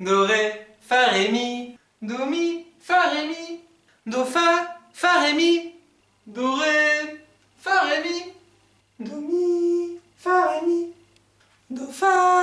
Do, Ré, Fa, Ré, Mi. Do, Mi, Fa, Ré, Mi. Do, Fa, Fa, Ré, Mi. Do, Ré, Fa, Ré, Mi. Do, Mi, Fa, Ré, Mi. Do, Fa.